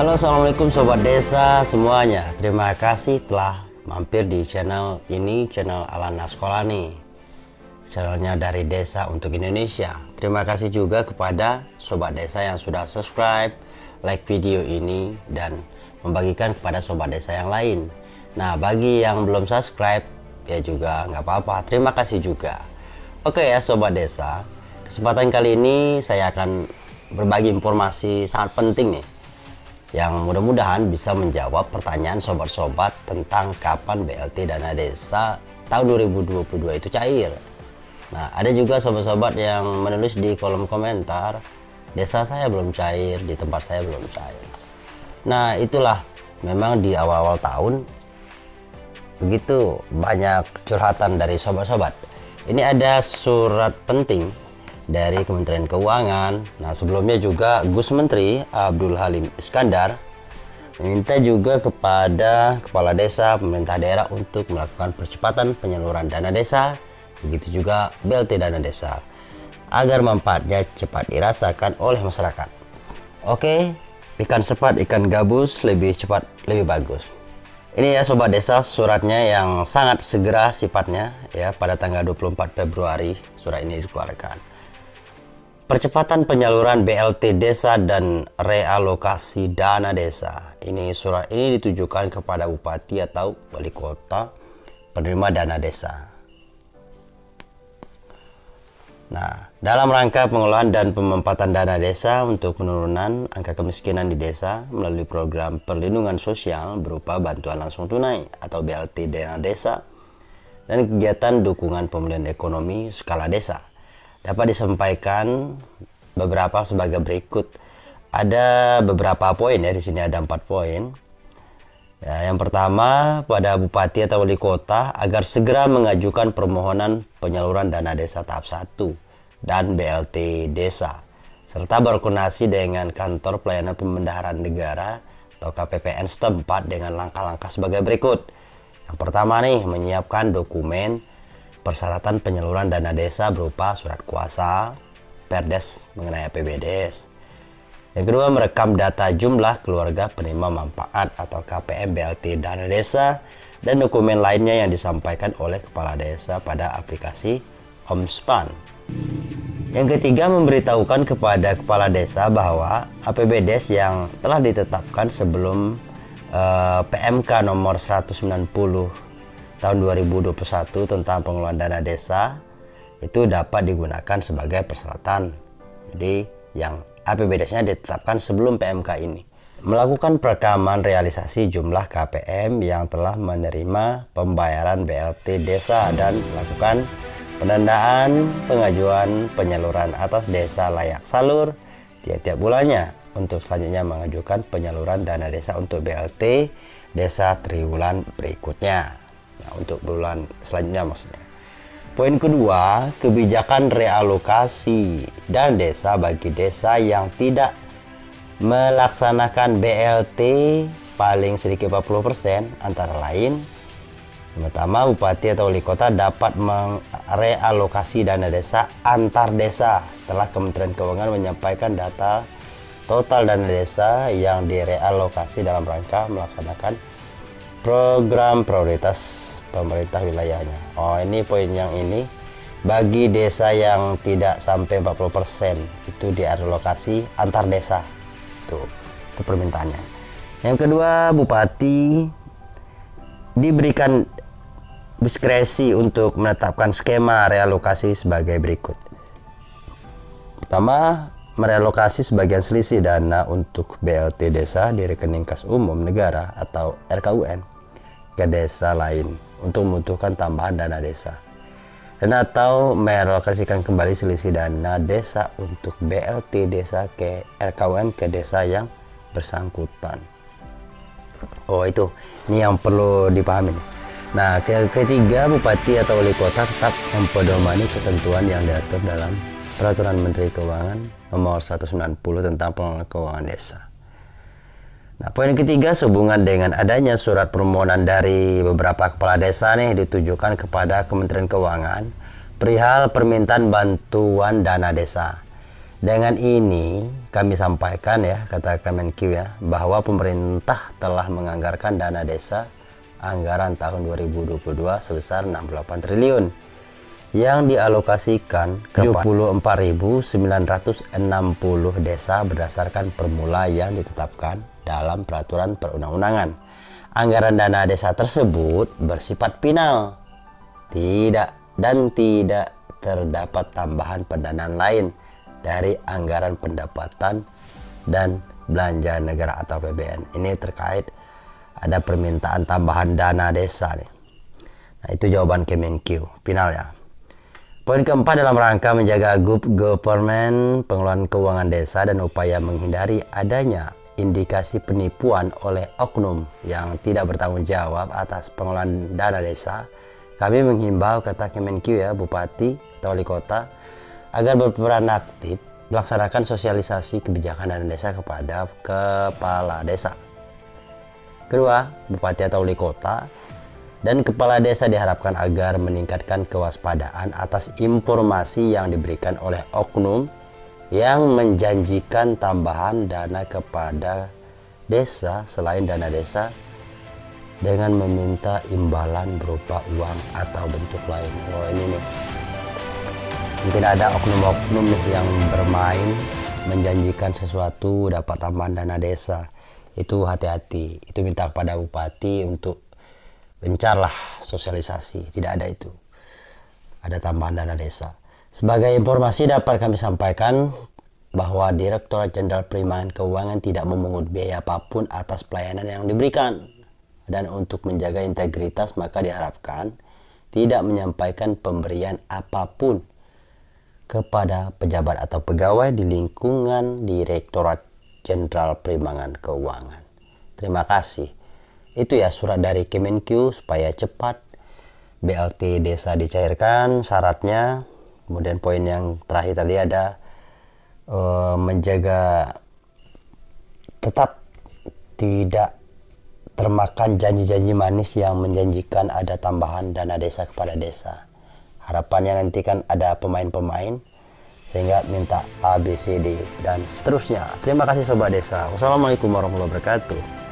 Halo assalamualaikum sobat desa semuanya. Terima kasih telah mampir di channel ini Channel Alana Sekolah nih. Channelnya dari desa untuk Indonesia. Terima kasih juga kepada sobat desa yang sudah subscribe Like video ini dan membagikan kepada sobat desa yang lain. Nah bagi yang belum subscribe ya juga nggak apa-apa. Terima kasih juga. Oke ya sobat desa. Kesempatan kali ini saya akan berbagi informasi sangat penting nih yang mudah-mudahan bisa menjawab pertanyaan sobat-sobat tentang kapan BLT dana desa tahun 2022 itu cair. Nah, ada juga sobat-sobat yang menulis di kolom komentar, desa saya belum cair, di tempat saya belum cair. Nah, itulah memang di awal-awal tahun begitu banyak curhatan dari sobat-sobat. Ini ada surat penting dari Kementerian Keuangan. Nah, sebelumnya juga Gus Menteri Abdul Halim Iskandar meminta juga kepada kepala desa, pemerintah daerah untuk melakukan percepatan penyaluran dana desa, begitu juga BLT dana desa, agar manfaatnya cepat dirasakan oleh masyarakat. Oke, ikan cepat, ikan gabus, lebih cepat, lebih bagus. Ini ya sobat desa suratnya yang sangat segera sifatnya ya pada tanggal 24 Februari surat ini dikeluarkan. Percepatan penyaluran BLT desa dan realokasi dana desa. Ini surat ini ditujukan kepada bupati atau wali kota penerima dana desa. Nah, dalam rangka pengelolaan dan pemempatan dana desa untuk penurunan angka kemiskinan di desa melalui program perlindungan sosial berupa bantuan langsung tunai atau BLT dana desa dan kegiatan dukungan pemulihan ekonomi skala desa dapat disampaikan beberapa sebagai berikut. Ada beberapa poin ya di sini ada empat poin. Ya, yang pertama pada bupati atau wali kota agar segera mengajukan permohonan penyaluran dana desa tahap 1 dan BLT desa serta berkoordinasi dengan kantor pelayanan pembendaharaan negara atau KPPN setempat dengan langkah-langkah sebagai berikut. Yang pertama nih menyiapkan dokumen persyaratan penyaluran dana desa berupa surat kuasa, perdes mengenai APBDes. Yang kedua, merekam data jumlah keluarga penerima manfaat atau KPM BLT dana desa dan dokumen lainnya yang disampaikan oleh kepala desa pada aplikasi Homespan. Yang ketiga, memberitahukan kepada kepala desa bahwa APBDes yang telah ditetapkan sebelum eh, PMK nomor 190 tahun 2021 tentang pengelolaan dana desa itu dapat digunakan sebagai persyaratan. Jadi yang APBDes-nya ditetapkan sebelum PMK ini. Melakukan perekaman realisasi jumlah KPM yang telah menerima pembayaran BLT desa dan melakukan penandaan pengajuan penyaluran atas desa layak salur tiap-tiap bulannya untuk selanjutnya mengajukan penyaluran dana desa untuk BLT desa triwulan berikutnya. Nah, untuk bulan selanjutnya maksudnya. Poin kedua, kebijakan realokasi dan desa bagi desa yang tidak melaksanakan BLT paling sedikit 40% antara lain Pertama, bupati atau wali kota dapat merealokasi dana desa antar desa setelah Kementerian Keuangan menyampaikan data total dana desa yang direalokasi dalam rangka melaksanakan program prioritas pemerintah wilayahnya. Oh, ini poin yang ini bagi desa yang tidak sampai 40% itu dialokasi antar desa. Tuh, itu permintaannya. Yang kedua, bupati diberikan diskresi untuk menetapkan skema realokasi sebagai berikut. Pertama, merelokasi sebagian selisih dana untuk BLT desa di rekening kas umum negara atau RKUN ke desa lain untuk membutuhkan tambahan dana desa dan atau merelokasikan kembali selisih dana desa untuk BLT desa ke RKUN ke desa yang bersangkutan. Oh itu, ini yang perlu dipahami. Nah, ke ketiga bupati atau wali kota tetap mempedomani ketentuan yang diatur dalam Peraturan Menteri Keuangan Nomor 190 tentang pengelolaan keuangan desa. Nah, poin ketiga sehubungan dengan adanya surat permohonan dari beberapa kepala desa nih ditujukan kepada Kementerian Keuangan perihal permintaan bantuan dana desa. Dengan ini kami sampaikan ya kata Kemenq ya bahwa pemerintah telah menganggarkan dana desa anggaran tahun 2022 sebesar 68 triliun yang dialokasikan ke 74.960 desa berdasarkan permula yang ditetapkan dalam peraturan perundang-undangan. Anggaran dana desa tersebut bersifat final, tidak dan tidak terdapat tambahan pendanaan lain dari anggaran pendapatan dan belanja negara atau PBN. Ini terkait ada permintaan tambahan dana desa nih. Nah, itu jawaban Kemenkyu. Final ya. Poin keempat dalam rangka menjaga good government, pengelolaan keuangan desa dan upaya menghindari adanya indikasi penipuan oleh oknum yang tidak bertanggung jawab atas pengelolaan dana desa, kami menghimbau kata Kemenkyu ya, Bupati atau Wali Kota agar berperan aktif melaksanakan sosialisasi kebijakan dana desa kepada kepala desa. Kedua, bupati atau wali kota dan kepala desa diharapkan agar meningkatkan kewaspadaan atas informasi yang diberikan oleh oknum yang menjanjikan tambahan dana kepada desa selain dana desa dengan meminta imbalan berupa uang atau bentuk lain. Oh ini nih. Mungkin ada oknum-oknum yang bermain menjanjikan sesuatu dapat tambahan dana desa. Itu hati-hati. Itu minta kepada bupati untuk gencarlah sosialisasi. Tidak ada itu. Ada tambahan dana desa sebagai informasi dapat kami sampaikan bahwa Direktur Jenderal Perimanan Keuangan tidak memungut biaya apa pun atas pelayanan yang diberikan dan untuk menjaga integritas maka diharapkan tidak menyampaikan pemberian apa pun kepada pejabat atau pegawai di lingkungan Direktorat Jenderal Perimangan Keuangan. Terima kasih. Itu ya surat dari Kemenkyu supaya cepat BLT desa dicairkan syaratnya. Kemudian poin yang terakhir tadi ada uh, menjaga tetap tidak termakan janji-janji manis yang menjanjikan ada tambahan dana desa kepada desa harapannya nanti kan ada pemain-pemain sehingga minta A, B, C, D dan seterusnya. Terima kasih Sobat Desa. Wassalamualaikum warahmatullahi wabarakatuh.